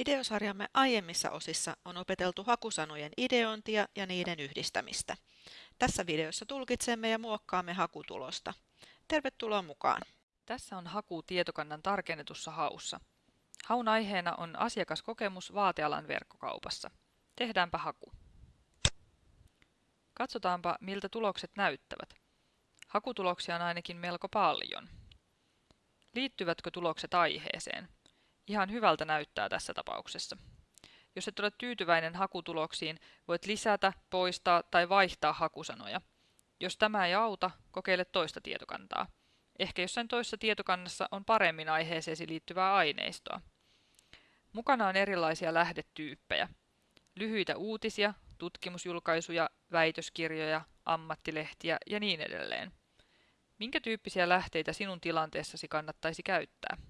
Videosarjamme aiemmissa osissa on opeteltu hakusanojen ideointia ja niiden yhdistämistä. Tässä videossa tulkitsemme ja muokkaamme hakutulosta. Tervetuloa mukaan! Tässä on haku tietokannan tarkennetussa haussa. Haun aiheena on asiakaskokemus vaatealan verkkokaupassa. Tehdäänpä haku. Katsotaanpa, miltä tulokset näyttävät. Hakutuloksia on ainakin melko paljon. Liittyvätkö tulokset aiheeseen? Ihan hyvältä näyttää tässä tapauksessa. Jos et ole tyytyväinen hakutuloksiin, voit lisätä, poistaa tai vaihtaa hakusanoja. Jos tämä ei auta, kokeile toista tietokantaa. Ehkä jossain toisessa tietokannassa on paremmin aiheeseesi liittyvää aineistoa. Mukana on erilaisia lähdetyyppejä. Lyhyitä uutisia, tutkimusjulkaisuja, väitöskirjoja, ammattilehtiä ja niin edelleen. Minkä tyyppisiä lähteitä sinun tilanteessasi kannattaisi käyttää?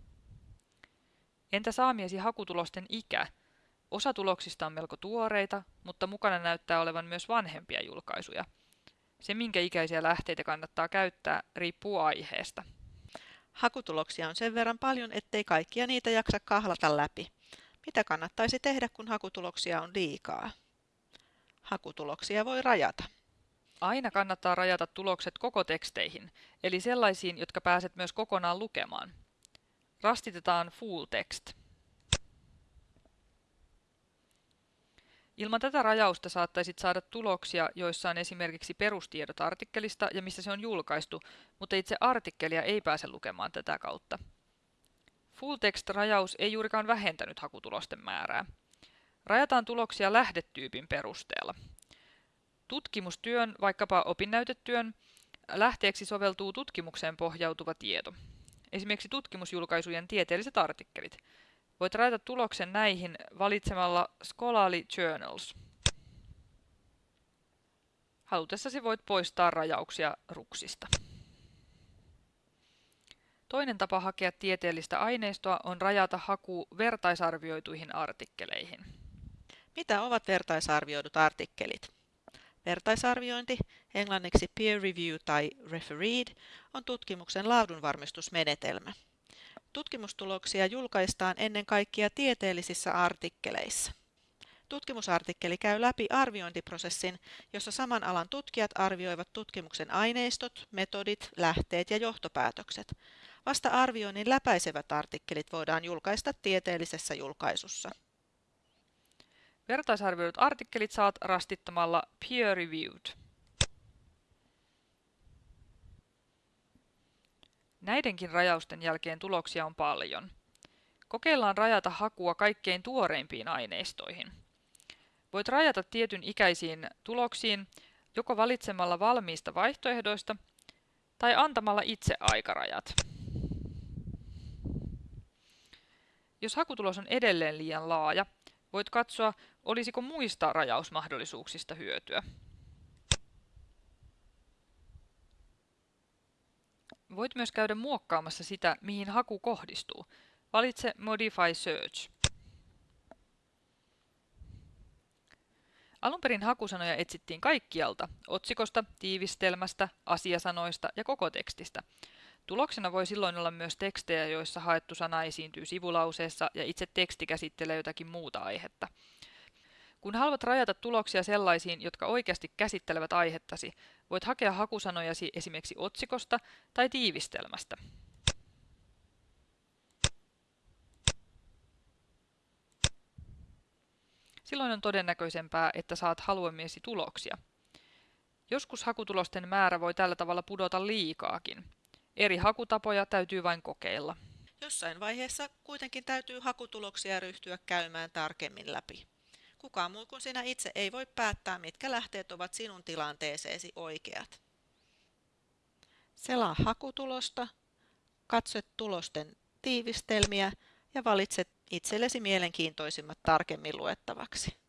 Entä saamiesi hakutulosten ikä? Osa tuloksista on melko tuoreita, mutta mukana näyttää olevan myös vanhempia julkaisuja. Se, minkä ikäisiä lähteitä kannattaa käyttää, riippuu aiheesta. Hakutuloksia on sen verran paljon, ettei kaikkia niitä jaksa kahlata läpi. Mitä kannattaisi tehdä, kun hakutuloksia on liikaa? Hakutuloksia voi rajata. Aina kannattaa rajata tulokset koko teksteihin, eli sellaisiin, jotka pääset myös kokonaan lukemaan. Rastitetaan full text. Ilman tätä rajausta saattaisit saada tuloksia, joissa on esimerkiksi perustiedot artikkelista ja missä se on julkaistu, mutta itse artikkelia ei pääse lukemaan tätä kautta. Full text-rajaus ei juurikaan vähentänyt hakutulosten määrää. Rajataan tuloksia lähdetyypin perusteella. Tutkimustyön, vaikkapa opinnäytetyön, lähteeksi soveltuu tutkimukseen pohjautuva tieto esimerkiksi tutkimusjulkaisujen tieteelliset artikkelit. Voit rajata tuloksen näihin valitsemalla Scholarly Journals. Halutessasi voit poistaa rajauksia ruksista. Toinen tapa hakea tieteellistä aineistoa on rajata haku vertaisarvioituihin artikkeleihin. Mitä ovat vertaisarvioidut artikkelit? Vertaisarviointi, englanniksi peer review tai refereed, on tutkimuksen laadunvarmistusmenetelmä. Tutkimustuloksia julkaistaan ennen kaikkea tieteellisissä artikkeleissa. Tutkimusartikkeli käy läpi arviointiprosessin, jossa saman alan tutkijat arvioivat tutkimuksen aineistot, metodit, lähteet ja johtopäätökset. Vasta arvioinnin läpäisevät artikkelit voidaan julkaista tieteellisessä julkaisussa. Vertaisarvioidut artikkelit saat rastittamalla Peer Reviewed. Näidenkin rajausten jälkeen tuloksia on paljon. Kokeillaan rajata hakua kaikkein tuoreimpiin aineistoihin. Voit rajata tietyn ikäisiin tuloksiin joko valitsemalla valmiista vaihtoehdoista tai antamalla itse aikarajat. Jos hakutulos on edelleen liian laaja, voit katsoa, olisiko muista rajausmahdollisuuksista hyötyä. Voit myös käydä muokkaamassa sitä, mihin haku kohdistuu. Valitse Modify Search. Alun perin hakusanoja etsittiin kaikkialta, otsikosta, tiivistelmästä, asiasanoista ja koko tekstistä. Tuloksena voi silloin olla myös tekstejä, joissa haettu sana esiintyy sivulauseessa ja itse teksti käsittelee jotakin muuta aihetta. Kun haluat rajata tuloksia sellaisiin, jotka oikeasti käsittelevät aihettasi, voit hakea hakusanojasi esimerkiksi otsikosta tai tiivistelmästä. Silloin on todennäköisempää, että saat haluamiesi tuloksia. Joskus hakutulosten määrä voi tällä tavalla pudota liikaakin. Eri hakutapoja täytyy vain kokeilla. Jossain vaiheessa kuitenkin täytyy hakutuloksia ryhtyä käymään tarkemmin läpi. Kukaan muu kuin sinä itse ei voi päättää, mitkä lähteet ovat sinun tilanteeseesi oikeat. Selaa hakutulosta, katso tulosten tiivistelmiä ja valitse itsellesi mielenkiintoisimmat tarkemmin luettavaksi.